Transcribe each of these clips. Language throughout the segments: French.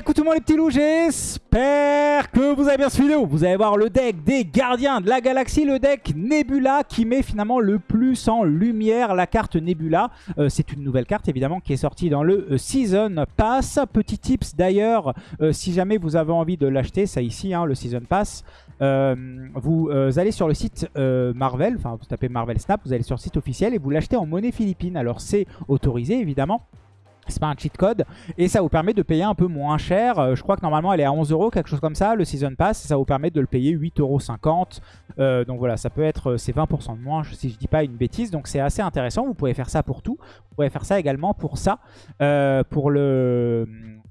Écoute tout le monde les petits loups, j'espère que vous avez bien suivi vidéo. Vous allez voir le deck des gardiens de la galaxie, le deck Nebula qui met finalement le plus en lumière la carte Nebula. Euh, c'est une nouvelle carte évidemment qui est sortie dans le euh, Season Pass. Petit tips d'ailleurs, euh, si jamais vous avez envie de l'acheter, ça ici, hein, le Season Pass, vous allez sur le site Marvel, enfin vous tapez Marvel Snap, vous allez sur le site officiel et vous l'achetez en monnaie philippine. Alors c'est autorisé évidemment c'est pas un cheat code. Et ça vous permet de payer un peu moins cher. Euh, je crois que normalement elle est à 11 euros, quelque chose comme ça, le Season Pass. ça vous permet de le payer 8,50 euros. Euh, donc voilà, ça peut être, euh, c'est 20% de moins si je dis pas une bêtise. Donc c'est assez intéressant. Vous pouvez faire ça pour tout. Vous pouvez faire ça également pour ça. pour le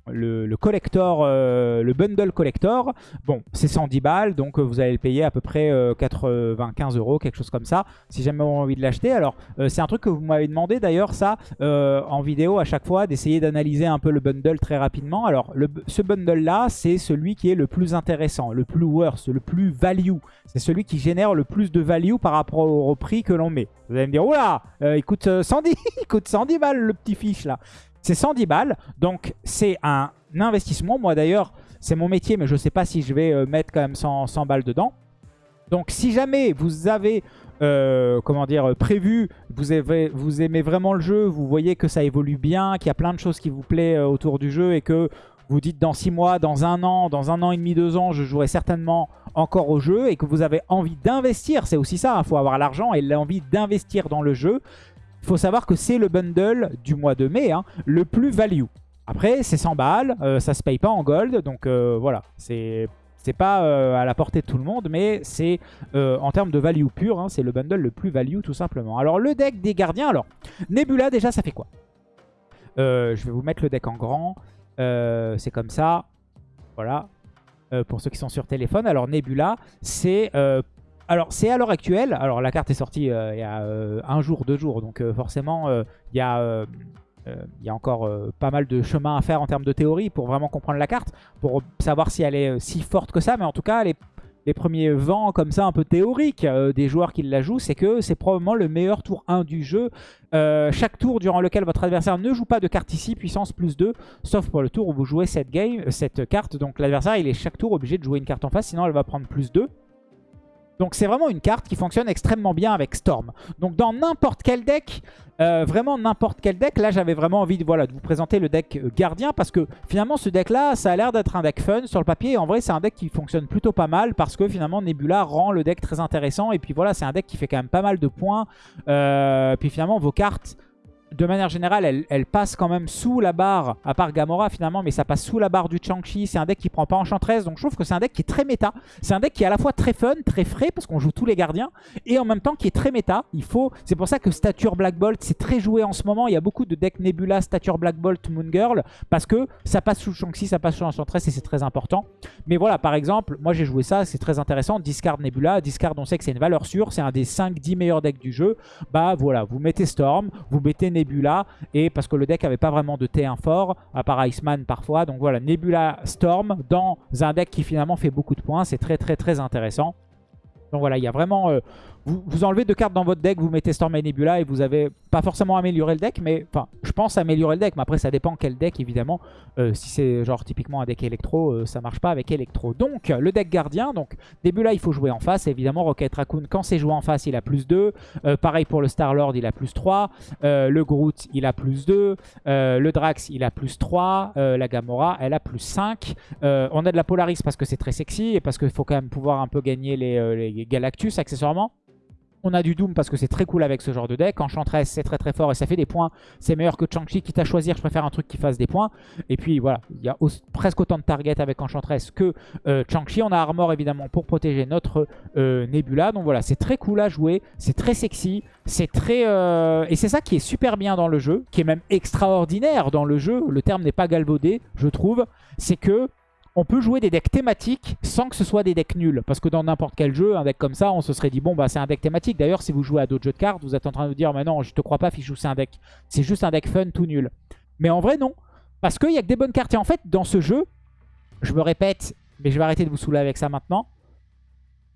le, collector, euh, le bundle collector, bon, c'est 110 balles, donc euh, vous allez le payer à peu près 95 euh, euros, quelque chose comme ça, si jamais vous avez envie de l'acheter. Alors, c'est un truc que vous m'avez demandé d'ailleurs, ça, en vidéo à chaque fois, d'essayer d'analyser un peu le bundle très rapidement. Alors, ce bundle-là, c'est celui qui est le plus intéressant, le plus worth, le plus value. C'est celui qui génère le plus de value par rapport au, prix que l'on met. Vous allez me dire, oula, il coûte 110, il coûte 110 balles le petit fiche là. C'est 110 balles, donc c'est un investissement. Moi d'ailleurs, c'est mon métier, mais je ne sais pas si je vais euh, mettre quand même 100, balles dedans. Donc si jamais vous avez, euh, comment dire, prévu, vous, avez, vous aimez vraiment le jeu, vous voyez que ça évolue bien, qu'il y a plein de choses qui vous euh, autour du jeu et que vous dites dans 6 mois, dans un an, dans un an et demi, deux ans, je jouerai certainement encore au jeu et que vous avez envie d'investir, c'est aussi ça, il hein, faut avoir l'argent et l'envie d'investir dans le jeu. Il faut savoir que c'est le bundle du mois de mai, hein, le plus value. Après, c'est 100 balles, euh, ça se paye pas en gold, donc euh, voilà, c'est... Pas euh, à la portée de tout le monde, mais c'est en termes de value pure, hein, c'est le bundle le plus value tout simplement. Alors le deck des gardiens, alors Nebula déjà ça fait quoi? Je vais vous mettre le deck en grand, c'est comme ça, voilà, pour ceux qui sont sur téléphone. Alors Nebula, c'est alors, c'est à l'heure actuelle. Alors, la carte est sortie euh, il y a euh, un jour, deux jours. Donc, euh, forcément, il y a... encore pas mal de chemin à faire en termes de théorie pour vraiment comprendre la carte, pour savoir si elle est si forte que ça. Mais en tout cas, les, les premiers vents comme ça un peu théoriques des joueurs qui la jouent, c'est que c'est probablement le meilleur tour 1 du jeu. chaque tour durant lequel votre adversaire ne joue pas de carte ici, puissance plus 2, sauf pour le tour où vous jouez cette, game, cette carte. Donc l'adversaire, il est chaque tour obligé de jouer une carte en face, sinon elle va prendre plus 2. Donc c'est vraiment une carte qui fonctionne extrêmement bien avec Storm. Donc dans n'importe quel deck, euh, vraiment n'importe quel deck, là j'avais vraiment envie de, vous présenter le deck euh, gardien parce que finalement ce deck là, ça a l'air d'être un deck fun sur le papier. En vrai c'est un deck qui fonctionne plutôt pas mal parce que finalement Nebula rend le deck très intéressant. Et puis voilà, c'est un deck qui fait quand même pas mal de points. Euh, puis finalement vos cartes de manière générale, elle, passe quand même sous la barre, à part Gamora finalement, mais ça passe sous la barre du Chang-Chi. C'est un deck qui prend pas Enchantress, donc je trouve que c'est un deck qui est très méta. C'est un deck qui est à la fois très fun, très frais, parce qu'on joue tous les gardiens, et en même temps qui est très méta. Il faut, C'est pour ça que Stature Black Bolt, c'est très joué en ce moment. Il y a beaucoup de decks Nebula, Stature Black Bolt, Moon Girl, parce que ça passe sous Shang-Chi, ça passe sous Enchantress, et c'est très important. Mais voilà, par exemple, moi j'ai joué ça, c'est très intéressant. Discard Nebula, Discard, on sait que c'est une valeur sûre, c'est un des 5-10 meilleurs decks du jeu. Bah voilà, vous mettez Storm, vous mettez Nebula, et parce que le deck avait pas vraiment de T1 fort, à part Iceman parfois. Donc voilà, Nebula Storm dans un deck qui finalement fait beaucoup de points. C'est très très très intéressant. Donc voilà, il y a vraiment... Euh, vous, enlevez deux cartes dans votre deck, vous mettez Storm et Nebula et vous avez pas forcément amélioré le deck, mais enfin, je pense améliorer le deck, mais après ça dépend quel deck évidemment. Euh, si c'est genre typiquement un deck électro, euh, ça marche pas avec électro. Donc le deck gardien, donc Nebula il faut jouer en face, évidemment Rocket Raccoon quand c'est joué en face il a plus 2, pareil pour le Star-Lord il a plus 3, le Groot il a plus 2, le Drax il a plus 3, la Gamora elle a plus 5. on a de la Polaris parce que c'est très sexy et parce qu'il faut quand même pouvoir un peu gagner les, les Galactus accessoirement. On a du Doom parce que c'est très cool avec ce genre de deck. Enchantress, c'est très très fort et ça fait des points. C'est meilleur que Chang-Chi. Quitte à choisir, je préfère un truc qui fasse des points. Et puis voilà, il y a presque autant de targets avec Enchantress que euh, Chang-Chi. On a Armor évidemment pour protéger notre euh, Nebula. Donc voilà, c'est très cool à jouer. C'est très sexy. C'est très... Euh, et c'est ça qui est super bien dans le jeu, qui est même extraordinaire dans le jeu. Le terme n'est pas galvaudé, je trouve. C'est que on peut jouer des decks thématiques sans que ce soit des decks nuls. Parce que dans n'importe quel jeu, un deck comme ça, on se serait dit, bon, bah c'est un deck thématique. D'ailleurs, si vous jouez à d'autres jeux de cartes, vous êtes en train de vous dire, mais non, je te crois pas, Fichou, c'est un deck. C'est juste un deck fun tout nul. Mais en vrai, non. Parce qu'il y a que des bonnes cartes. Et en fait, dans ce jeu, je me répète, mais je vais arrêter de vous saouler avec ça maintenant.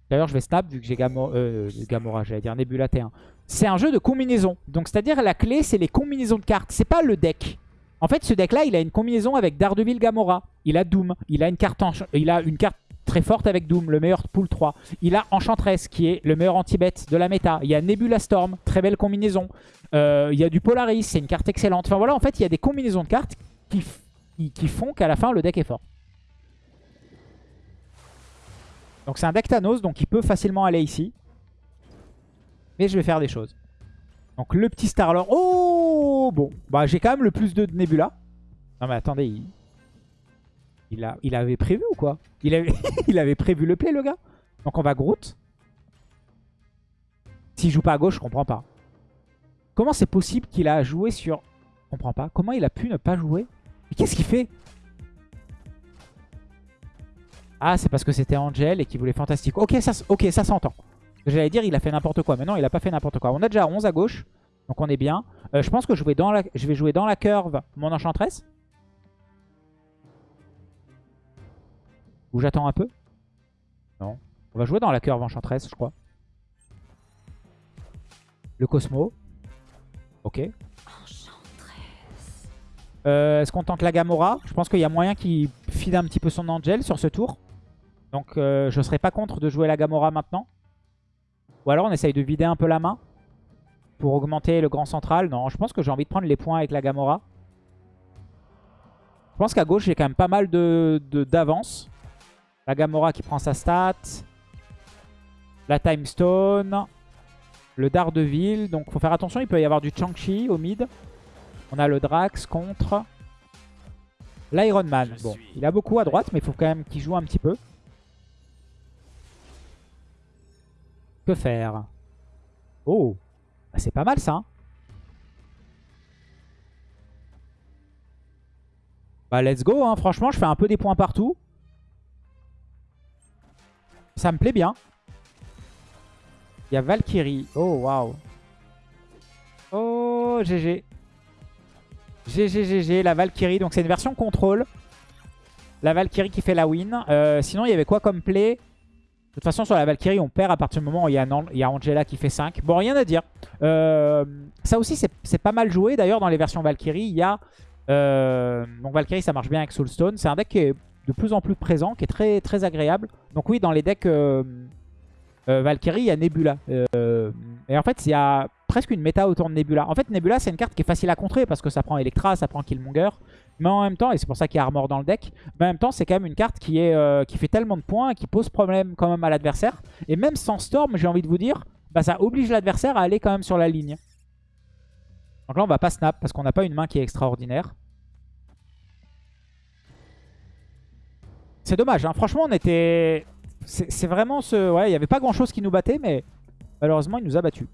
D'ailleurs, je vais snap vu que j'ai euh, Gamora, j'allais dire Nebula T1. C'est un jeu de combinaison. Donc, c'est-à-dire la clé, c'est les combinaisons de cartes. C'est pas le deck. En fait, ce deck-là, il a une combinaison avec Daredevil Gamora. Il a Doom. Il a une carte, très forte avec Doom, le meilleur pool 3. Il a Enchantress, qui est le meilleur anti-bet de la méta. Il y a Nebula Storm, très belle combinaison. Euh, il y a du Polaris, c'est une carte excellente. Enfin voilà, en fait, il y a des combinaisons de cartes qui, font qu'à la fin, le deck est fort. Donc c'est un deck Thanos, donc il peut facilement aller ici. Mais je vais faire des choses. Donc le petit Starlord. Oh Bon, bah j'ai quand même le plus de Nebula. Non mais attendez, il... Avait prévu ou quoi? Il avait... il avait prévu le play le gars? Donc on va Groot. S'il joue pas à gauche, je comprends pas. Comment c'est possible qu'il a joué sur... Je comprends pas. Comment il a pu ne pas jouer? Mais qu'est-ce qu'il fait? Ah, c'est parce que c'était Angel et qu'il voulait fantastique. Ok, ça, ok, ça s'entend. J'allais dire, il a fait n'importe quoi. Mais non, il a pas fait n'importe quoi. On a déjà 11 à gauche. Donc on est bien. Euh, je pense que je vais, dans la... je vais jouer dans la curve mon enchantress. Ou j'attends un peu? Non. On va jouer dans la curve enchantress, je crois. Le Cosmo. Ok. Euh, Est-ce qu'on tente la Gamora? Je pense qu'il y a moyen qu'il fide un petit peu son Angel sur ce tour. Donc euh, je ne serais pas contre de jouer la Gamora maintenant. Ou alors on essaye de vider un peu la main pour augmenter le grand central. Non, je pense que j'ai envie de prendre les points avec la Gamora. Je pense qu'à gauche, j'ai quand même pas mal d'avance. De, d'avance. la Gamora qui prend sa stat. La Time Stone. Le Daredevil. Donc faut faire attention, il peut y avoir du Chang-Chi au mid. On a le Drax contre l'Iron Man. Bon, il a beaucoup à droite, mais il faut quand même qu'il joue un petit peu. Que faire Oh bah, C'est pas mal ça. Hein. bah let's go. Hein. Franchement, je fais un peu des points partout. Ça me plaît bien. Il y a Valkyrie. Oh, waouh. Oh, GG. GG, GG, la Valkyrie. Donc c'est une version contrôle. La Valkyrie qui fait la win. Euh, sinon, il y avait quoi comme play? De toute façon, sur la Valkyrie, on perd à partir du moment où il y a, Angela qui fait 5. Bon, rien à dire. Euh, ça aussi, c'est pas mal joué. D'ailleurs, dans les versions Valkyrie, il y a... Euh, donc Valkyrie, ça marche bien avec Soulstone. C'est un deck qui est de plus en plus présent, qui est très, très agréable. Donc oui, dans les decks euh, Valkyrie, il y a Nebula. et en fait, il y a presque une méta autour de Nebula. En fait, Nebula, c'est une carte qui est facile à contrer parce que ça prend Electra, ça prend Killmonger. Mais en même temps, et c'est pour ça qu'il y a Armor dans le deck, mais en même temps, c'est quand même une carte qui, euh, fait tellement de points qui pose problème quand même à l'adversaire. Et même sans Storm, j'ai envie de vous dire, bah, ça oblige l'adversaire à aller quand même sur la ligne. Donc là, on va pas snap parce qu'on n'a pas une main qui est extraordinaire. C'est dommage, hein. franchement, on était... C'est vraiment ce... Ouais, il n'y avait pas grand-chose qui nous battait, mais malheureusement, il nous a battus.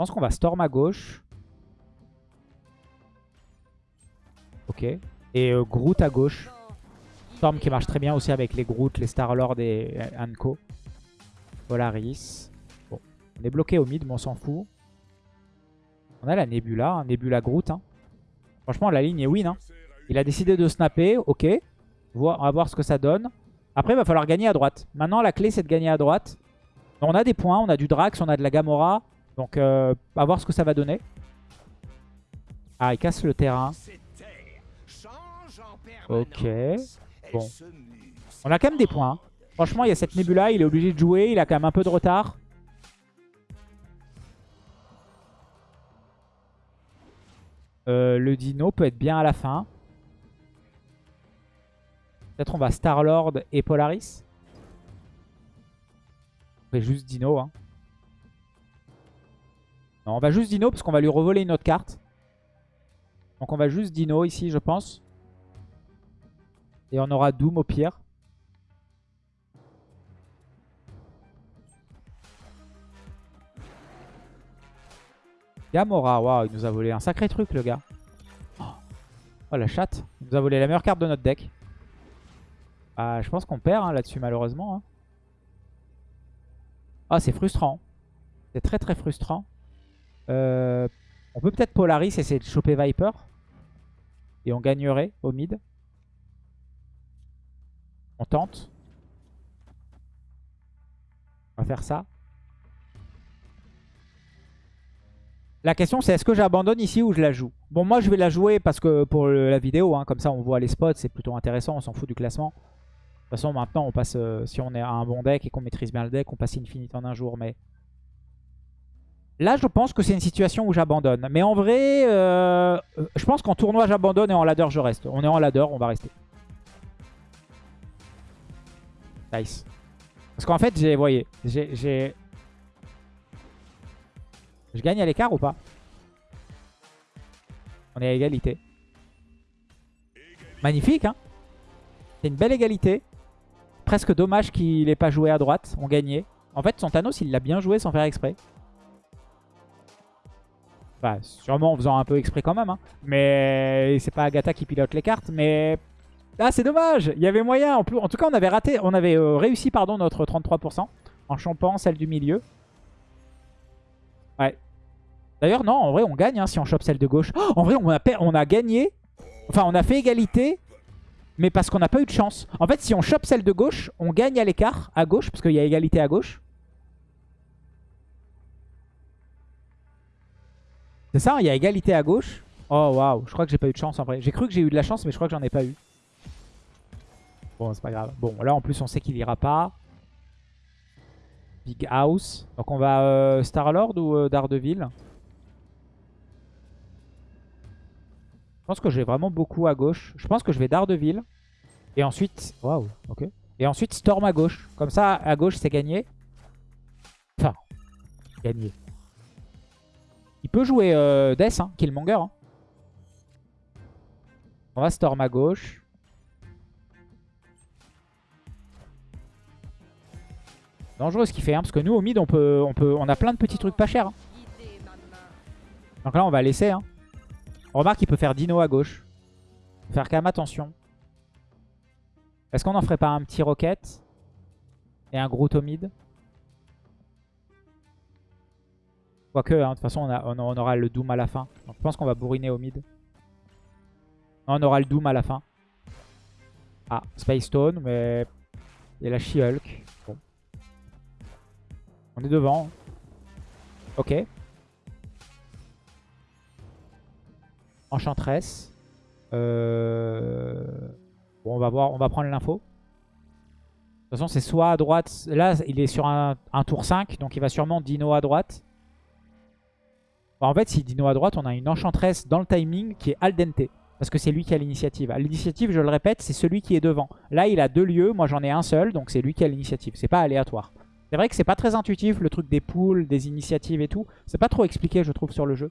Pense qu'on va Storm à gauche. Ok. Et euh, Groot à gauche. Storm qui marche très bien aussi avec les Groot, les Star-Lord et Anko. Polaris. Bon. On est bloqué au mid, mais on s'en fout. On a la Nebula. Hein. Nebula Groot. Hein. Franchement, la ligne est win. Hein. Il a décidé de snapper. Ok. On va voir ce que ça donne. Après, il va falloir gagner à droite. Maintenant, la clé, c'est de gagner à droite. On a des points. On a du Drax, on a de la Gamora. Donc, euh, à voir ce que ça va donner. Ah, il casse le terrain. Ok. Bon. On a quand même des points. Hein. Franchement, il y a cette Nebula. Il est obligé de jouer. Il a quand même un peu de retard. Euh, le dino peut être bien à la fin. Peut-être on va Star-Lord et Polaris. On fait juste dino. Hein on va juste Dino parce qu'on va lui revoler une autre carte. Donc on va juste Dino ici, je pense. Et on aura Doom au pire. Gamora, waouh, il nous a volé un sacré truc le gars. Oh la chatte, il nous a volé la meilleure carte de notre deck. Ah, je pense qu'on perd hein, là-dessus malheureusement. Ah, c'est frustrant. C'est très très frustrant. Euh, on peut peut-être Polaris essayer de choper Viper. Et on gagnerait au mid. On tente. On va faire ça. La question c'est est-ce que j'abandonne ici ou je la joue? Bon moi je vais la jouer parce que pour la vidéo, hein, comme ça on voit les spots, c'est plutôt intéressant, on s'en fout du classement. De toute façon maintenant on passe, euh, si on est à un bon deck et qu'on maîtrise bien le deck, on passe Infinite en un jour. Mais là je pense que c'est une situation où j'abandonne. Mais en vrai, euh, je pense qu'en tournoi j'abandonne et en ladder je reste. On est en ladder, on va rester. Nice. Parce qu'en fait, j'ai, voyez, j'ai... Je gagne à l'écart ou pas? On est à égalité. Magnifique, hein? C'est une belle égalité. Presque dommage qu'il n'ait pas joué à droite. On gagnait. En fait, son Thanos, il l'a bien joué sans faire exprès. Enfin, sûrement en faisant un peu exprès quand même. Hein. Mais c'est pas Agatha qui pilote les cartes. Mais ah, c'est dommage Il y avait moyen. En, plus, en tout cas, on avait raté, on avait euh, réussi pardon, notre 33% en champant celle du milieu. Ouais. D'ailleurs, non, en vrai, on gagne hein, si on chope celle de gauche. Oh, en vrai, on a, on a gagné. Enfin, on a fait égalité, mais parce qu'on n'a pas eu de chance. En fait, si on chope celle de gauche, on gagne à l'écart, à gauche, parce qu'il y a égalité à gauche. C'est ça, il y a égalité à gauche. Oh, waouh, je crois que j'ai pas eu de chance en vrai. J'ai cru que j'ai eu de la chance, mais je crois que j'en ai pas eu. Bon, c'est pas grave. Bon, là, en plus, on sait qu'il ira pas. Big House. Donc, on va euh, Star-Lord ou euh, Daredevil? Je pense que j'ai vraiment beaucoup à gauche. Je pense que je vais Daredevil. Et ensuite... Waouh, ok. Et ensuite, Storm à gauche. Comme ça, à gauche, c'est gagné. Enfin, gagné. Il peut jouer euh, Death, hein, Killmonger. Hein. On va Storm à gauche. Dangereux ce qu'il fait, hein, parce que nous au mid on peut, on a plein de petits trucs pas chers. Hein. Donc là on va laisser. Hein. On remarque qu'il peut faire Dino à gauche. Faire quand même attention. Est-ce qu'on en ferait pas un petit rocket Et un gros au mid? Quoique, hein, de toute façon on, aura le Doom à la fin. Donc je pense qu'on va bourriner au mid. on aura le Doom à la fin. Ah, Space Stone, mais il y a la She-Hulk. On est devant. Ok. Enchantress. Euh... Bon, on va voir, on va prendre l'info. De toute façon, c'est soit à droite. Là, il est sur un, tour 5, donc il va sûrement Dino à droite. En fait, si Dino à droite, on a une Enchantress dans le timing qui est al dente. Parce que c'est lui qui a l'initiative. L'initiative, je le répète, c'est celui qui est devant. Là, il a deux lieux. Moi, j'en ai un seul, donc c'est lui qui a l'initiative. C'est pas aléatoire. C'est vrai que c'est pas très intuitif le truc des poules, des initiatives et tout. C'est pas trop expliqué je trouve sur le jeu.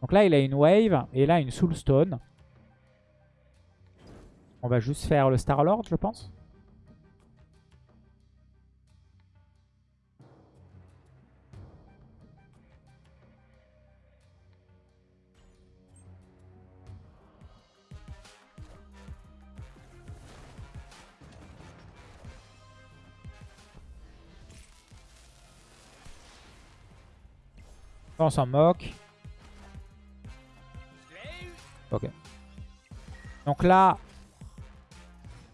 Donc là il a une wave et là une soulstone. On va juste faire le Star-Lord je pense. On s'en moque. Ok. Donc là,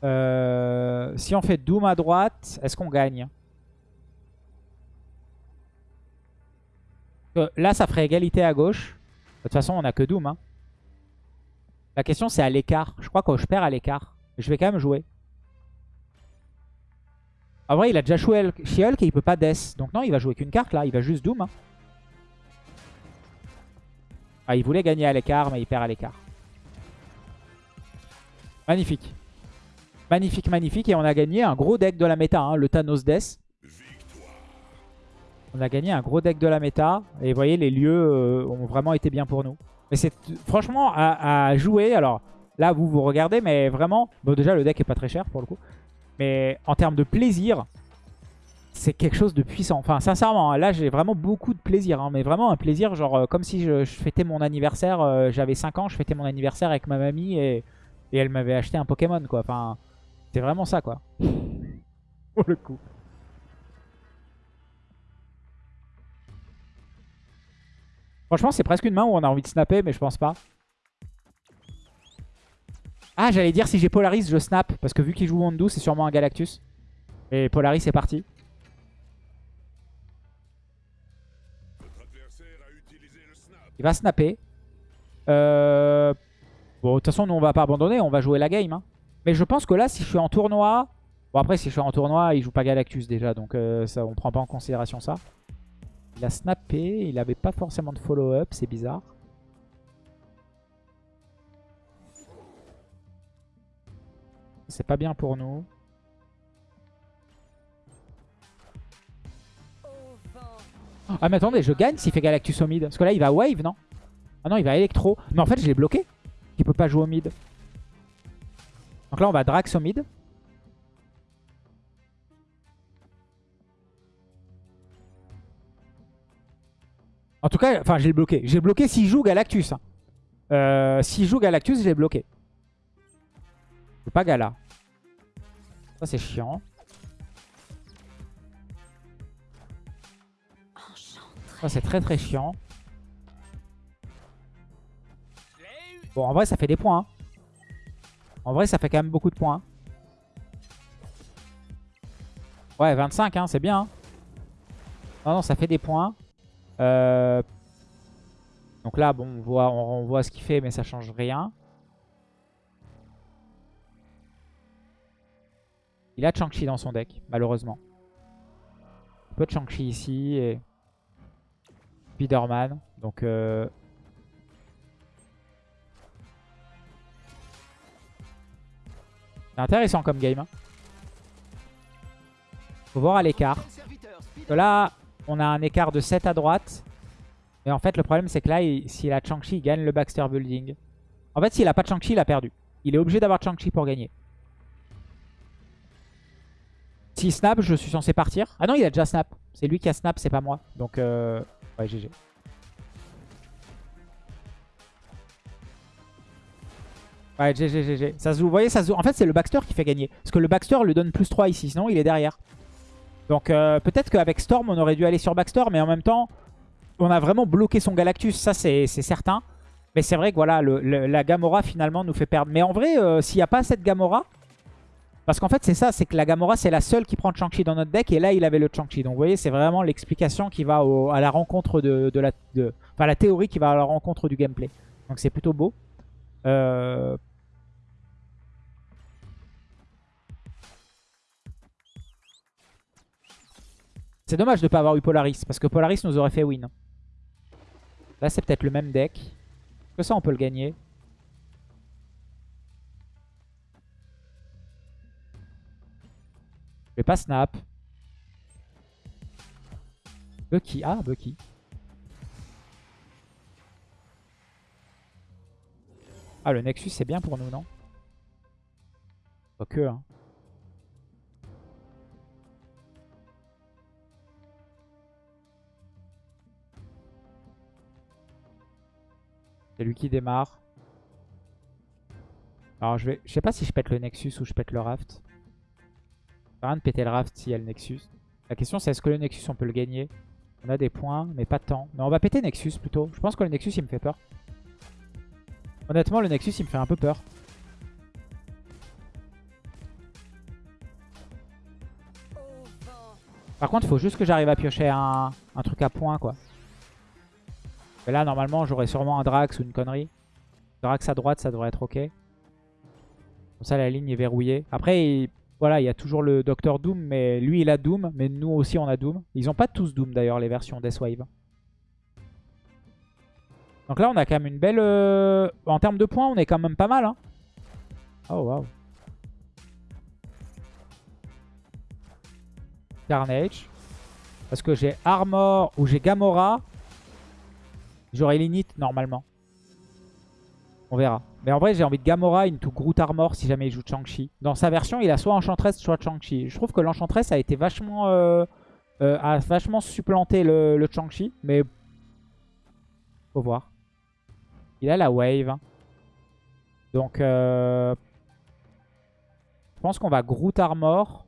euh, si on fait Doom à droite, est-ce qu'on gagne euh, Là, ça ferait égalité à gauche. De toute façon, on a que Doom. Hein. La question, c'est à l'écart. Je crois que je perds à l'écart. Je vais quand même jouer. En vrai, il a déjà joué She-Hulk et il peut pas Death. Donc non, il va jouer qu'une carte là. Il va juste Doom. Hein. Il voulait gagner à l'écart, mais il perd à l'écart. Magnifique. Magnifique, magnifique. Et on a gagné un gros deck de la méta, hein, le Thanos Death. On a gagné un gros deck de la méta. Et vous voyez, les lieux euh, ont vraiment été bien pour nous. Mais c'est franchement à, jouer. Alors là, vous vous regardez, mais vraiment... Bon, déjà, le deck est pas très cher pour le coup. Mais en termes de plaisir, c'est quelque chose de puissant. Enfin, sincèrement, hein, là, j'ai vraiment beaucoup de plaisir. Hein, mais vraiment un plaisir, genre euh, comme si je, fêtais mon anniversaire. Euh, j'avais 5 ans, je fêtais mon anniversaire avec ma mamie et, et elle m'avait acheté un Pokémon, quoi. Enfin, c'est vraiment ça, quoi. Pour le coup. Franchement, c'est presque une main où on a envie de snapper, mais je pense pas. Ah, j'allais dire si j'ai Polaris, je snap. Parce que vu qu'il joue Wondu, c'est sûrement un Galactus. Et Polaris, c'est parti. Il va snapper. Euh... Bon, de toute façon, nous, on va pas abandonner. On va jouer la game. hein. Mais je pense que là, si je suis en tournoi... Bon, après, si je suis en tournoi, il joue pas Galactus déjà. Donc, euh, ça, on prend pas en considération ça. Il a snappé. Il avait pas forcément de follow-up. C'est bizarre. C'est pas bien pour nous. Ah mais attendez, je gagne s'il fait Galactus au mid. Parce que là, il va wave, non? Ah non, il va électro. Mais en fait, je l'ai bloqué. Il peut pas jouer au mid. Donc là, on va Drax au mid. En tout cas, enfin, j'ai bloqué. J'ai bloqué s'il joue Galactus. hein. Euh, s'il joue Galactus, j'ai bloqué. Je pas Gala. Ça, c'est chiant. C'est très très chiant. Bon, en vrai, ça fait des points. hein. En vrai, ça fait quand même beaucoup de points. Ouais, 25, hein, c'est bien. hein. Non, non, ça fait des points. Euh, Donc là, bon, on voit, on, on voit ce qu'il fait, mais ça change rien. Il a Chang-Chi dans son deck, malheureusement. Un peu de Chang-Chi ici et Spider-Man. Donc, euh... c'est intéressant comme game. hein. Faut voir à l'écart. Là, on a un écart de 7 à droite. Mais en fait, le problème, c'est que là, il- s'il a Chang-Chi, il gagne le Baxter Building. En fait, s'il a pas Chang-Chi, il a perdu. Il est obligé d'avoir Chang-Chi pour gagner. S'il snap, je suis censé partir. Ah non, il a déjà snap. C'est lui qui a snap, c'est pas moi. Donc, euh... ouais, GG. Ouais, GG, GG. Vous voyez, ça. En fait, c'est le Baxter qui fait gagner. Parce que le Baxter lui donne plus 3 ici, sinon il est derrière. Donc, euh, peut-être qu'avec Storm, on aurait dû aller sur Baxter, mais en même temps, on a vraiment bloqué son Galactus, ça c'est certain. Mais c'est vrai que voilà, la Gamora finalement nous fait perdre. Mais en vrai, euh, s'il n'y a pas cette Gamora, parce qu'en fait c'est ça, c'est que la Gamora c'est la seule qui prend Chang-Chi dans notre deck, et là il avait le Chang-Chi. Donc vous voyez, c'est vraiment l'explication qui va à la rencontre de, la... Enfin la théorie qui va à la rencontre du gameplay. Donc c'est plutôt beau. Euh, C'est dommage de ne pas avoir eu Polaris, parce que Polaris nous aurait fait win. Là, c'est peut-être le même deck. Que ça, on peut le gagner. Je vais pas snap. Bucky. Ah, Bucky. Ah, le Nexus, c'est bien pour nous, non? Pas hein. C'est lui qui démarre. Alors je vais, je sais pas si je pète le Nexus ou je pète le Raft. Rien de péter le Raft s'il y a le Nexus. La question c'est est-ce que le Nexus on peut le gagner? On a des points mais pas tant. Non on va péter Nexus plutôt. Je pense que le Nexus il me fait peur. Honnêtement le Nexus il me fait un peu peur. Par contre il faut juste que j'arrive à piocher un, un truc à points quoi. Mais là, normalement, j'aurais sûrement un Drax ou une connerie. Drax à droite, ça devrait être ok. Comme ça, la ligne est verrouillée. Après, il- voilà, il y a toujours le Docteur Doom, mais lui, il a Doom. Mais nous aussi, on a Doom. Ils ont pas tous Doom, d'ailleurs, les versions Deathwave. Donc là, on a quand même une belle... euh, En termes de points, on est quand même pas mal. Hein. Oh, waouh. Carnage. Parce que j'ai Armor ou j'ai Gamora. J'aurai Linit normalement. On verra. Mais en vrai, j'ai envie de Gamora into Groot Armor si jamais il joue Chang-Chi. Dans sa version, il a soit Enchantress, soit Chang-Chi. Je trouve que l'Enchantress a été vachement... euh, euh, a vachement supplanté le, le Chang-Chi. Mais... Faut voir. Il a la wave. hein. Donc... euh, Je pense qu'on va Groot Armor.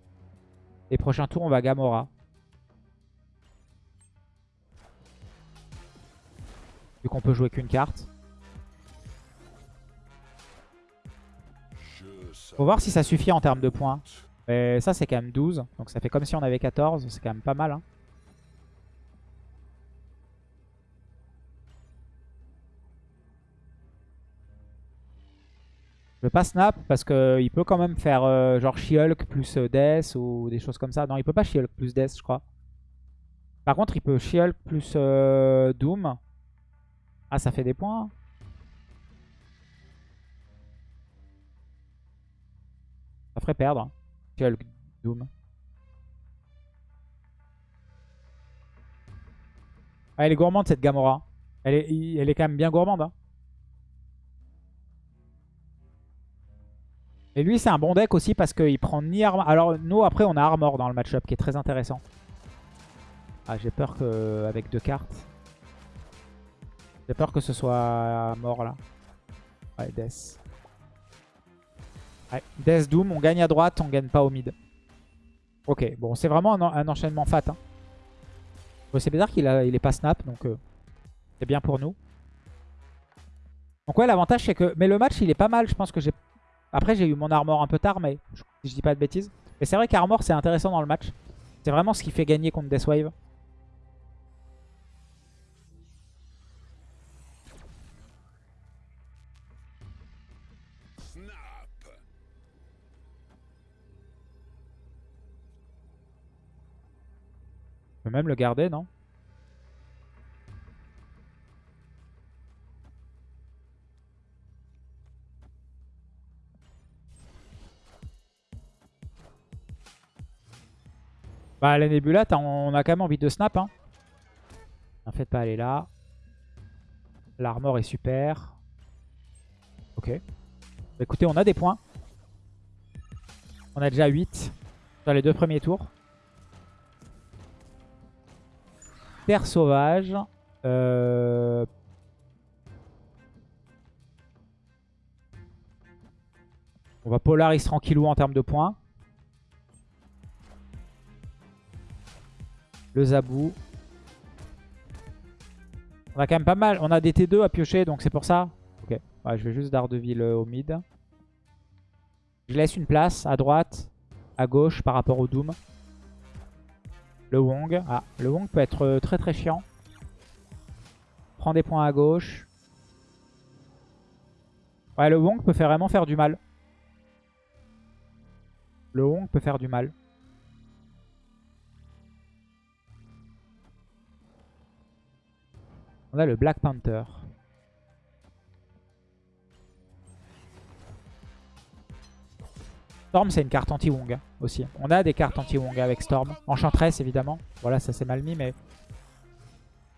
Les prochains tours, on va Gamora. Vu qu'on peut jouer qu'une carte. Faut voir si ça suffit en termes de points. Mais ça, c'est quand même 12. Donc ça fait comme si on avait 14. C'est quand même pas mal. Hein. Je veux pas snap parce qu'il peut quand même faire euh, genre She-Hulk plus euh, Death ou des choses comme ça. Non, il peut pas She-Hulk plus Death, je crois. Par contre, il peut She-Hulk plus euh, Doom. Ah, ça fait des points. Perdre. Doom. Ah, elle est gourmande cette Gamora. Elle est, elle est quand même bien gourmande. hein. Et lui, c'est un bon deck aussi parce qu'il prend ni armor. Alors, nous, après, on a armor dans le match-up qui est très intéressant. Ah, j'ai peur que avec deux cartes. J'ai peur que ce soit mort là. Ouais, Death. Death Doom, on gagne à droite, on gagne pas au mid. Ok, bon, c'est vraiment un, en- un enchaînement fat. Hein. C'est bizarre qu'il est pas snap, donc euh, c'est bien pour nous. Donc ouais, l'avantage c'est que... Mais le match, il est pas mal. Je pense que j'ai... Après, j'ai eu mon armor un peu tard, mais je, je dis pas de bêtises. Mais c'est vrai qu'armor, c'est intéressant dans le match. C'est vraiment ce qui fait gagner contre Deathwave. Je peux même le garder, non? Bah la Nebula, on a quand même envie de snap. Hein. En fait, pas aller là. L'armor est super. Ok. Bah, écoutez, on a des points. On a déjà 8 dans les deux premiers tours. Terre sauvage. Euh... On va Polaris tranquillou en termes de points. Le Zabou. On a quand même pas mal. On a des T2 à piocher, donc c'est pour ça. Ok. Je vais juste Daredevil euh, au mid. Je laisse une place à droite, à gauche par rapport au Doom. Le Wong. Ah, le Wong peut être euh, très très chiant. Prend des points à gauche. Ouais, le Wong peut faire vraiment faire du mal. Le Wong peut faire du mal. On a le Black Panther. Storm, c'est une carte anti-Wong aussi. On a des cartes anti-Wong avec Storm. Enchantress, évidemment. Voilà, ça c'est mal mis, mais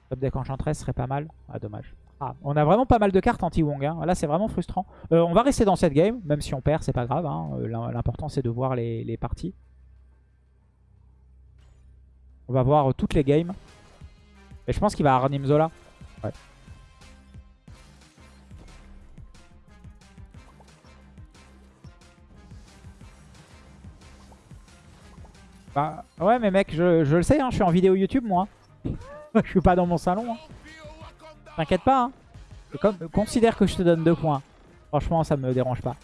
top deck Enchantress serait pas mal. Ah, dommage. Ah, on a vraiment pas mal de cartes anti-Wong. Hein. Là, c'est vraiment frustrant. Euh, on va rester dans cette game, même si on perd, c'est pas grave. hein. Euh, l'im- L'important, c'est de voir les, parties. On va voir euh, toutes les games. Et je pense qu'il va Arnim Zola. Ouais. Bah, ouais, mais mec, je, le sais, hein, je suis en vidéo YouTube, moi. je suis pas dans mon salon. hein. T'inquiète pas. Hein. Considère que je te donne deux points. Franchement, ça me dérange pas.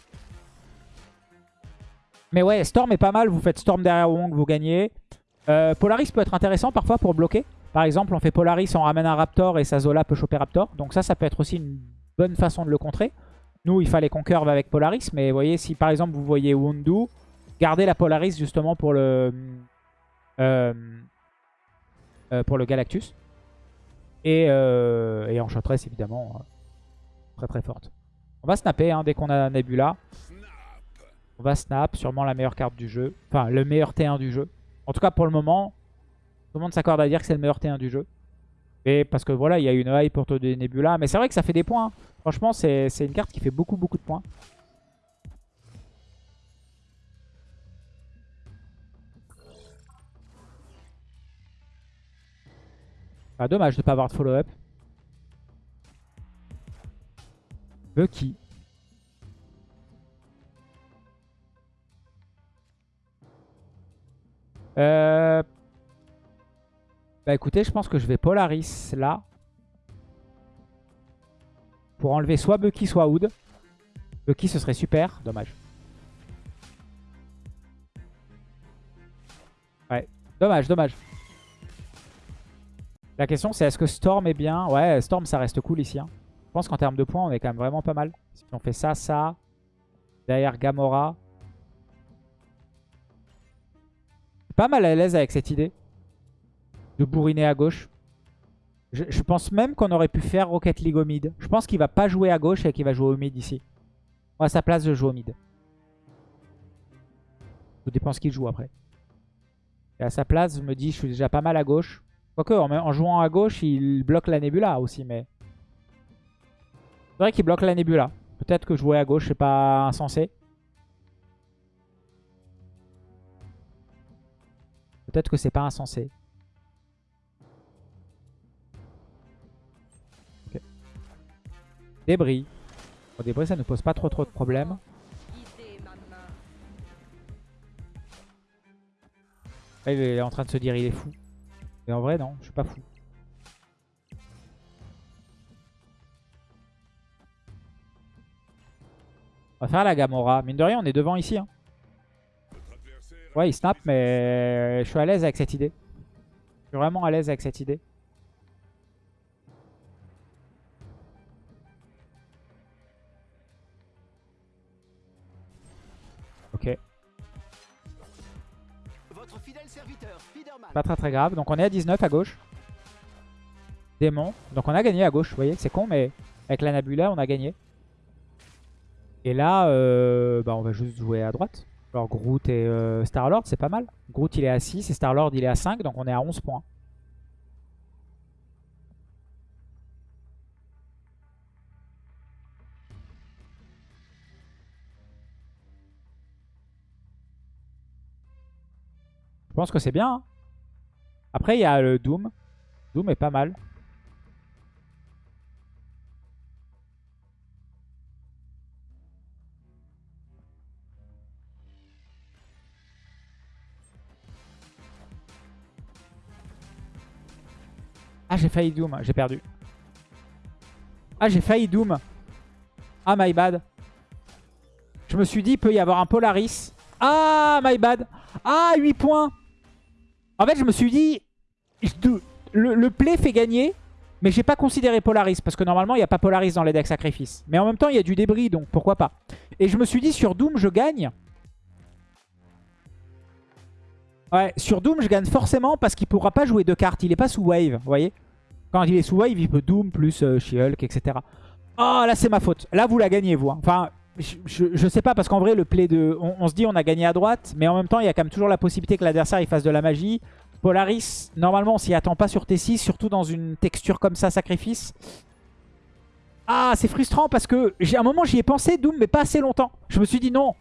Mais ouais, Storm est pas mal. Vous faites Storm derrière Wong, vous gagnez. Euh, Polaris peut être intéressant parfois pour bloquer. Par exemple, on fait Polaris, on ramène un Raptor et sa Zola peut choper Raptor. Donc ça, ça peut être aussi une bonne façon de le contrer. Nous, il fallait qu'on curve avec Polaris. Mais vous voyez, si par exemple vous voyez Wundu, gardez la Polaris justement pour le, euh, euh, pour le Galactus. Et, euh, et Enchantress, évidemment, euh, très très forte. On va snapper hein, dès qu'on a Nebula. On va snap, sûrement la meilleure carte du jeu. Enfin, le meilleur T1 du jeu. En tout cas, pour le moment, tout le monde s'accorde à dire que c'est le meilleur T1 du jeu. Et parce que voilà, il y a une hype pour des Nebula. Mais c'est vrai que ça fait des points. hein. Franchement, c'est une carte qui fait beaucoup beaucoup de points. Ah, dommage de ne pas avoir de follow-up. Bucky. Euh... Bah écoutez, je pense que je vais Polaris là. Pour enlever soit Bucky, soit Wood. Bucky, ce serait super. Dommage. Ouais. Dommage, dommage. La question, c'est est-ce que Storm est bien? Ouais, Storm, ça reste cool ici. hein. Je pense qu'en termes de points, on est quand même vraiment pas mal. Si on fait ça, ça... Derrière Gamora. Pas mal à l'aise avec cette idée. De bourriner à gauche. Je, pense même qu'on aurait pu faire Rocket League au mid. Je pense qu'il va pas jouer à gauche et qu'il va jouer au mid ici. à sa place, je joue au mid. Tout dépend ce qu'il joue après. Et à sa place, je me dis, je suis déjà pas mal à gauche. Quoique, en, jouant à gauche, il bloque la Nebula aussi, mais... C'est vrai qu'il bloque la Nebula. Peut-être que jouer à gauche, c'est pas insensé. Peut-être que c'est pas insensé. Débris. débris, ça ne pose pas trop trop de problèmes. il est en train de se dire il est fou. Mais en vrai, non, je suis pas fou. On va faire la Gamora. Mine de rien, on est devant ici. Hein. Ouais, il snap, mais je suis à l'aise avec cette idée. Je suis vraiment à l'aise avec cette idée. Pas très très grave. Donc on est à 19 à gauche. Démon. Donc on a gagné à gauche. Vous voyez, c'est con, mais avec la Nabula, on a gagné. Et là, euh, bah, on va juste jouer à droite. Alors Groot et euh, Star-Lord, c'est pas mal. Groot, il est à 6 et Star-Lord, il est à 5. Donc on est à 11 points. Je pense que c'est bien. Hein. Après, il y a le Doom. Doom est pas mal. Ah, j'ai failli Doom. J'ai perdu. Ah, j'ai failli Doom. Ah, my bad. Je me suis dit, il peut y avoir un Polaris. Ah, my bad. Ah, 8 points. En fait, je me suis dit, le, play fait gagner, mais j'ai pas considéré Polaris, parce que normalement, il n'y a pas Polaris dans les decks sacrifices. Mais en même temps, il y a du débris, donc pourquoi pas. Et je me suis dit, sur Doom, je gagne. Ouais, sur Doom, je gagne forcément parce qu'il pourra pas jouer deux cartes. Il est pas sous wave, vous voyez Quand il est sous wave, il peut Doom plus euh, She-Hulk, etc. Oh, là, c'est ma faute. Là, vous la gagnez, vous. Hein. Enfin, je, sais pas, parce qu'en vrai, le play de... On, se dit on a gagné à droite, mais en même temps, il y a quand même toujours la possibilité que l'adversaire il fasse de la magie. Polaris, normalement, on s'y attend pas sur T6, surtout dans une texture comme ça, sacrifice. Ah, c'est frustrant parce que j'ai un moment, j'y ai pensé, Doom, mais pas assez longtemps. Je me suis dit non.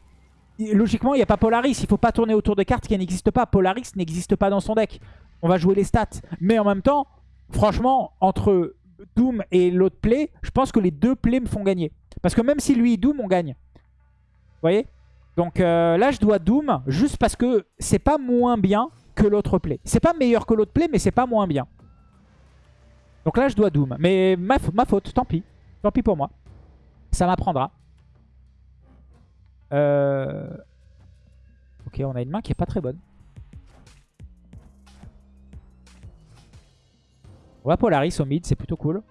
Logiquement, il n'y a pas Polaris. Il faut pas tourner autour de cartes qui n'existent pas. Polaris n'existe pas dans son deck. On va jouer les stats. Mais en même temps, franchement, entre Doom et l'autre play, je pense que les deux plays me font gagner. Parce que même si lui Doom, on gagne. Vous voyez? Donc euh, là, je dois Doom juste parce que c'est pas moins bien que l'autre play. C'est pas meilleur que l'autre play, mais c'est pas moins bien. Donc là, je dois Doom. Mais ma, ma faute, tant pis. Tant pis pour moi. Ça m'apprendra. Euh... Ok, on a une main qui est pas très bonne. On va Polaris au mid, c'est plutôt cool.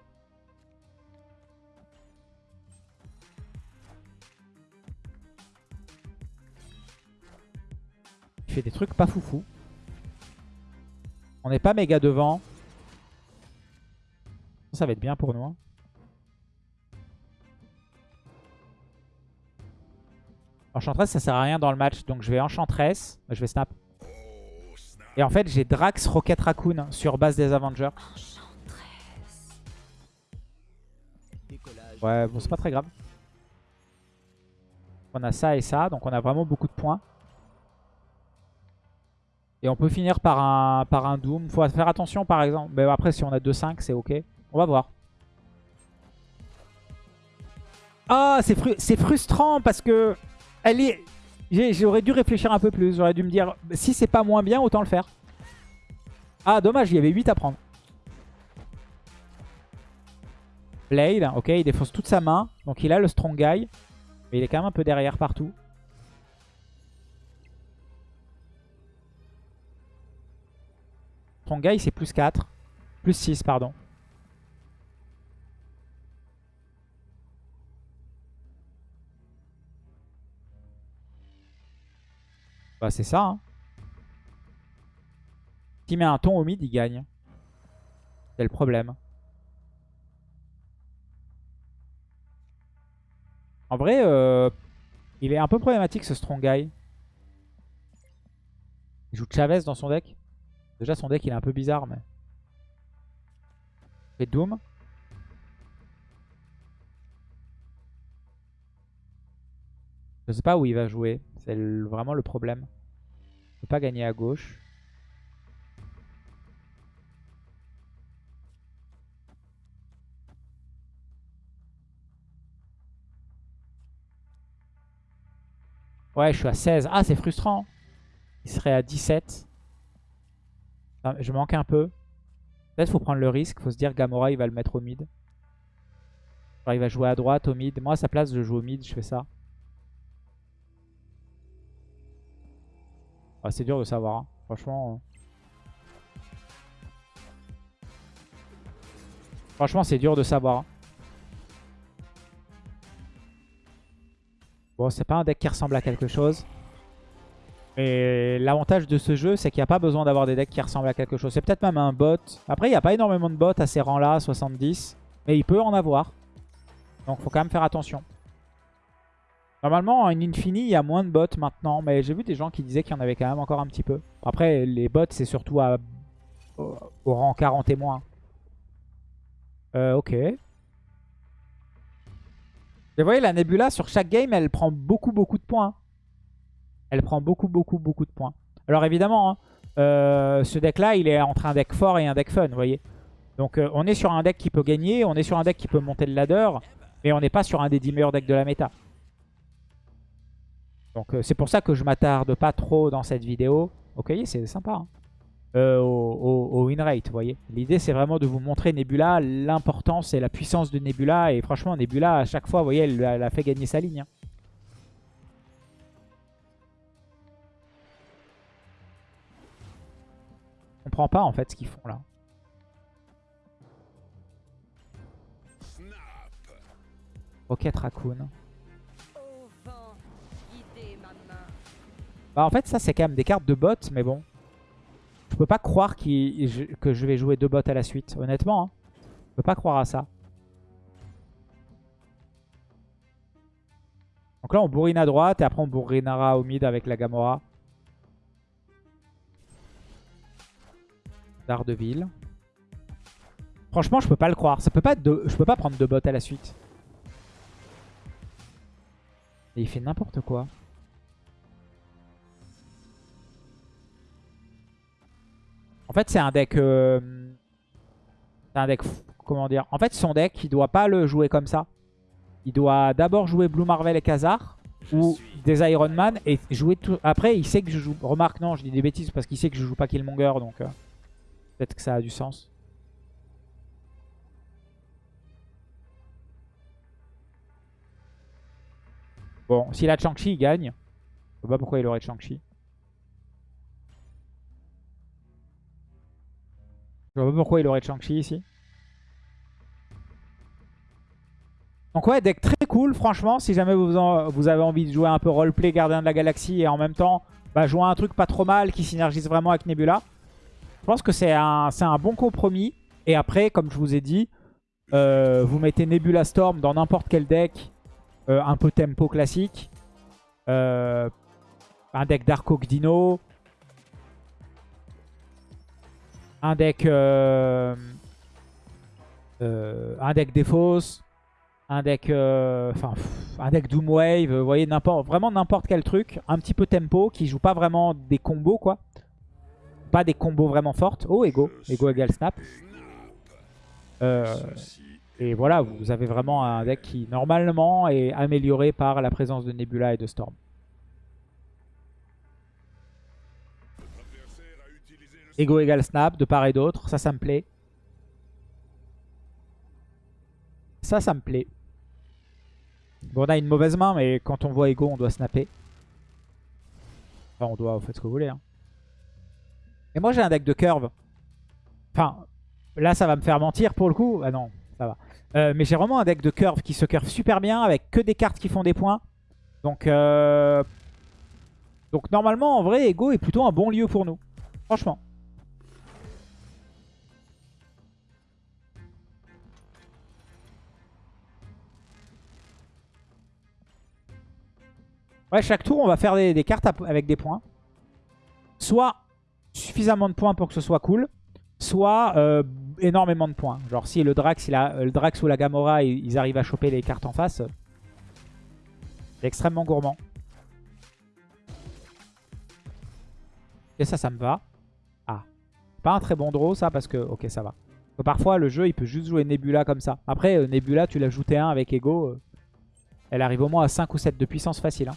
Fait des trucs pas foufou. On n'est pas méga devant. Ça va être bien pour nous. Hein. Enchantress, ça sert à rien dans le match. Donc je vais Enchantress. Je vais snap. Et en fait, j'ai Drax Rocket Raccoon sur base des Avengers. Ouais, bon, c'est pas très grave. On a ça et ça, donc on a vraiment beaucoup de points. Et on peut finir par un, par un Doom. Faut faire attention par exemple. Mais après, si on a 2-5, c'est ok. On va voir. Ah, c'est frustrant parce que... Elle est... J'aurais dû réfléchir un peu plus. J'aurais dû me dire, si c'est pas moins bien, autant le faire. Ah, dommage, il y avait 8 à prendre. Blade, ok, il défonce toute sa main. Donc il a le strong guy. Mais il est quand même un peu derrière partout. Strong guy, c'est plus 4. Plus 6, pardon. Bah c'est ça. Hein. S'il met un ton au mid, il gagne. C'est le problème. En vrai, euh, il est un peu problématique ce Strong Guy. Il joue Chavez dans son deck. Déjà son deck il est un peu bizarre mais... Et Doom. Je sais pas où il va jouer. C'est vraiment le problème. Il peut pas gagner à gauche. Ouais, je suis à 16. Ah, c'est frustrant. Il serait à 17. Je manque un peu. Peut-être faut prendre le risque. faut se dire Gamora, il va le mettre au mid. il va jouer à droite, au mid. Moi, à sa place, je joue au mid, je fais ça. Ah, c'est dur de savoir. Hein. Franchement. Euh. Franchement, c'est dur de savoir. Hein. Bon, c'est pas un deck qui ressemble à quelque chose. Et l'avantage de ce jeu, c'est qu'il n'y a pas besoin d'avoir des decks qui ressemblent à quelque chose. C'est peut-être même un bot. Après, il n'y a pas énormément de bots à ces rangs-là, 70. Mais il peut en avoir. Donc, faut quand même faire attention. Normalement, en Infini, il y a moins de bots maintenant. Mais j'ai vu des gens qui disaient qu'il y en avait quand même encore un petit peu. Après, les bots, c'est surtout au, rang 40 et moins. Euh, ok. Vous voyez, la Nebula, sur chaque game, elle prend beaucoup, beaucoup de points. Elle prend beaucoup, beaucoup, beaucoup de points. Alors évidemment, hein, euh, ce deck-là, il est entre un deck fort et un deck fun, vous voyez. Donc euh, on est sur un deck qui peut gagner, on est sur un deck qui peut monter le ladder, mais on n'est pas sur un des 10 meilleurs decks de la méta. Donc euh, c'est pour ça que je m'attarde pas trop dans cette vidéo. Ok, c'est sympa. Hein. au, win rate, vous voyez. L'idée, c'est vraiment de vous montrer Nebula, l'importance et la puissance de Nebula. Et franchement, Nebula, à chaque fois, vous voyez, elle, a fait gagner sa ligne. Hein. Comprends pas en fait ce qu'ils font là. Rocket Raccoon. Bah en fait ça c'est quand même des cartes de bot mais bon. Je peux pas croire que je vais jouer deux bots à la suite honnêtement. Hein. Je peux pas croire à ça. Donc là on bourrine à droite et après on bourrinera au mid avec la Gamora. Daredevil. Franchement, je peux pas le croire. Ça peut pas Je peux pas prendre deux bots à la suite. Et il fait n'importe quoi. En fait, c'est un deck... Euh, c'est un deck... Comment dire En fait, son deck, il doit pas le jouer comme ça. Il doit d'abord jouer Blue Marvel et Khazar. Ou des Iron Man. Et jouer tout... Après, il sait que je joue... Remarque, non, je dis des bêtises parce qu'il sait que je joue pas Killmonger. Donc... Euh, Peut-être que ça a du sens. Bon, s'il a Chang-Chi, il gagne. Je sais pas pourquoi il aurait Chang-Chi. Je vois pas pourquoi il aurait Chang-Chi ici. Donc ouais, deck très cool, franchement, si jamais vous, vous avez envie de jouer un peu roleplay Gardien de la Galaxie et en même temps bah, jouer un truc pas trop mal qui synergise vraiment avec Nebula, je pense que c'est un, un, bon compromis. Et après, comme je vous ai dit, euh, vous mettez Nebula Storm dans n'importe quel deck. Euh, un peu tempo classique. Euh, un deck Dark Dino. Un deck... un deck Defos. Un deck... Enfin, un deck Doomwave. Vous voyez, vraiment n'importe quel truc. Un petit peu tempo qui joue pas vraiment des combos, quoi pas des combos vraiment fortes. Oh, Ego. Ego égale Snap. Euh, et voilà, vous avez vraiment un deck qui, normalement, est amélioré par la présence de Nebula et de Storm. Ego égale Snap, de part et d'autre. Ça, ça me plaît. Ça, ça me plaît. Bon, on a une mauvaise main, mais quand on voit Ego, on doit snapper. On doit, vous faites ce que vous voulez. Hein. Et moi j'ai un deck de curve. Enfin, là ça va me faire mentir pour le coup. Ah non, ça va. Euh, mais j'ai vraiment un deck de curve qui se curve super bien avec que des cartes qui font des points. Donc, euh, Donc normalement, en vrai, Ego est plutôt un bon lieu pour nous. Franchement. Ouais, chaque tour, on va faire des, cartes avec des points. Soit suffisamment de points pour que ce soit cool, soit euh, énormément de points. Genre si le Drax, il a, le Drax ou la Gamora, ils, arrivent à choper les cartes en face, c'est extrêmement gourmand. Et ça, ça me va. Ah, pas un très bon draw ça parce que... Ok, ça va. parfois, le jeu, il peut juste jouer Nebula comme ça. Après, euh, Nebula, tu l'as ajouté un avec Ego. Euh, elle arrive au moins à 5 ou 7 de puissance facile. Hein.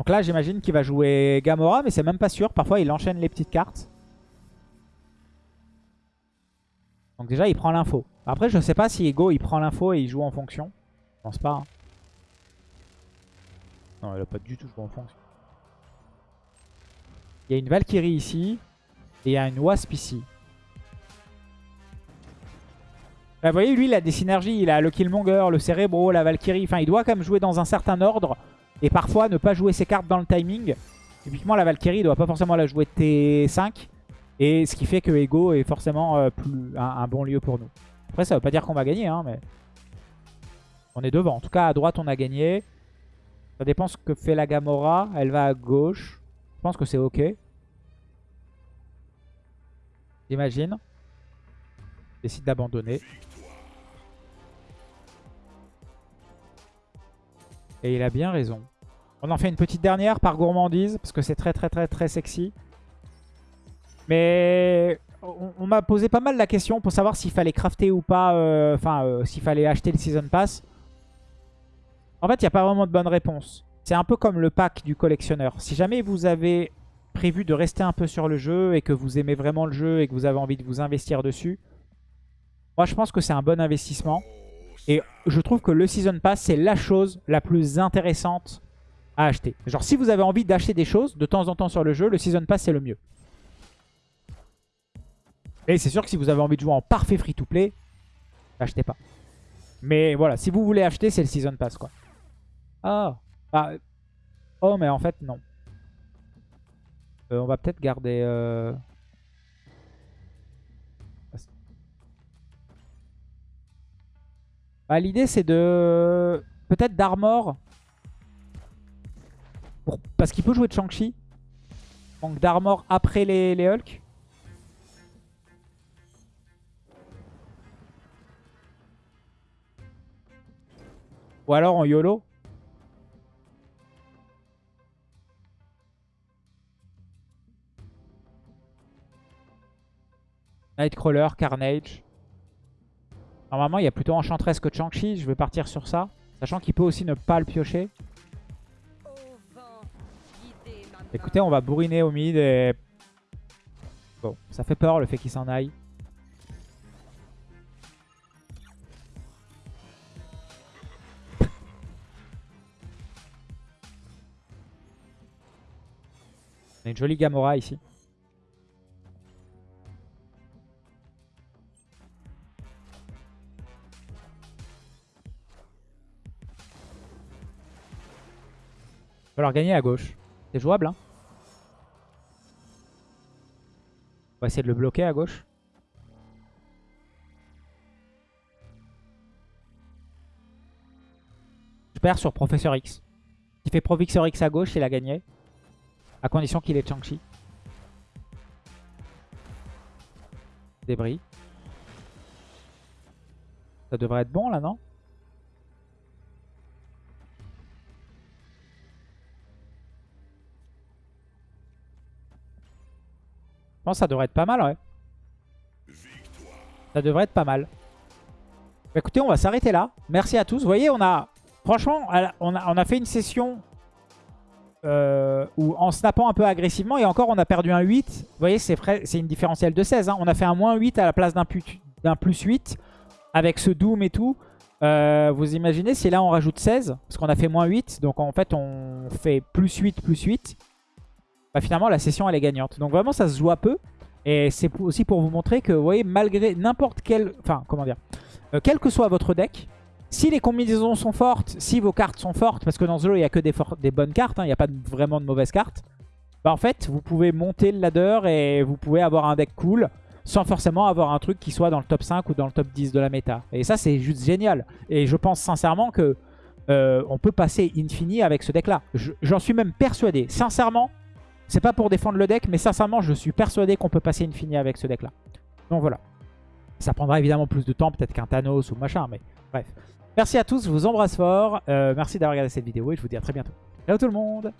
Donc là, j'imagine qu'il va jouer Gamora, mais c'est même pas sûr. Parfois, il enchaîne les petites cartes. Donc déjà, il prend l'info. Après, je sais pas si Ego, il prend l'info et il joue en fonction. Je pense pas. Hein. Non, il a pas du tout joué en fonction. Il y a une Valkyrie ici. Et il y a une Wasp ici. Bah, vous voyez, lui, il a des synergies. Il a le Killmonger, le Cerebro, la Valkyrie. Enfin, il doit quand même jouer dans un certain ordre. Et parfois ne pas jouer ses cartes dans le timing. Typiquement la Valkyrie ne doit pas forcément la jouer T5. Et ce qui fait que Ego est forcément euh, plus un, bon lieu pour nous. Après ça veut pas dire qu'on va gagner, hein, mais on est devant. En tout cas à droite on a gagné. Ça dépend ce que fait la Gamora. Elle va à gauche. Je pense que c'est ok. J'imagine. Décide d'abandonner. Et il a bien raison. On en fait une petite dernière par gourmandise, parce que c'est très très très très sexy. Mais on, m'a posé pas mal la question pour savoir s'il fallait crafter ou pas, euh, enfin euh, s'il fallait acheter le Season Pass. En fait, il n'y a pas vraiment de bonne réponse. C'est un peu comme le pack du collectionneur. Si jamais vous avez prévu de rester un peu sur le jeu et que vous aimez vraiment le jeu et que vous avez envie de vous investir dessus, moi je pense que c'est un bon investissement. Et je trouve que le Season Pass, c'est la chose la plus intéressante acheter. Genre, si vous avez envie d'acheter des choses de temps en temps sur le jeu, le Season Pass, c'est le mieux. Et c'est sûr que si vous avez envie de jouer en parfait free-to-play, achetez pas. Mais voilà, si vous voulez acheter, c'est le Season Pass, quoi. Ah. ah. Oh, mais en fait, non. Euh, on va peut-être garder... Euh... Bah, l'idée, c'est de... Peut-être d'armor. Parce qu'il peut jouer de Shang-Chi. Donc d'armor après les, les Hulk. Ou alors en YOLO. Nightcrawler, Carnage. Normalement, il y a plutôt Enchantress que Chang-Chi. Je vais partir sur ça. Sachant qu'il peut aussi ne pas le piocher. Écoutez, on va bourriner au mid et... Bon, ça fait peur le fait qu'il s'en aille. On a une jolie Gamora ici. falloir gagner à gauche. C'est jouable, hein On va essayer de le bloquer à gauche. Je perds sur Professeur X. Il fait Professeur X à gauche, il a gagné. À condition qu'il ait Chang-Chi. Débris. Ça devrait être bon là, non? Pense ça devrait être pas mal, ouais. Ça devrait être pas mal. Bah, écoutez, on va s'arrêter là. Merci à tous. Vous voyez, on a... Franchement, on a, a fait une session euh, où, en snappant un peu agressivement. Et encore, on a perdu un 8. Vous voyez, c'est une différentielle de 16. Hein. On a fait un moins 8 à la place d'un plus 8. Avec ce Doom et tout. Euh, vous imaginez si là on rajoute 16 Parce qu'on a fait moins 8. Donc en fait, on fait plus 8, plus 8 bah, finalement la session elle est gagnante. Donc vraiment ça se joue à peu. Et c'est aussi pour vous montrer que vous voyez malgré n'importe quel... Enfin comment dire euh, Quel que soit votre deck, Si les combinaisons sont fortes, si vos cartes sont fortes, parce que dans ce il n'y a que des, des bonnes cartes, hein, il n'y a pas vraiment de mauvaises cartes, bah en fait, vous pouvez monter le ladder et vous pouvez avoir un deck cool sans forcément avoir un truc qui soit dans le top 5 ou dans le top 10 de la méta. Et ça, c'est juste génial. Et je pense sincèrement que euh, on peut passer infini avec ce deck-là. J'en suis même persuadé. Sincèrement, c'est pas pour défendre le deck, mais sincèrement, je suis persuadé qu'on peut passer infini avec ce deck-là. Donc voilà. Ça prendra évidemment plus de temps, peut-être qu'un Thanos ou machin, mais bref. Merci à tous, je vous embrasse fort. Euh, merci d'avoir regardé cette vidéo et je vous dis à très bientôt. Ciao tout le monde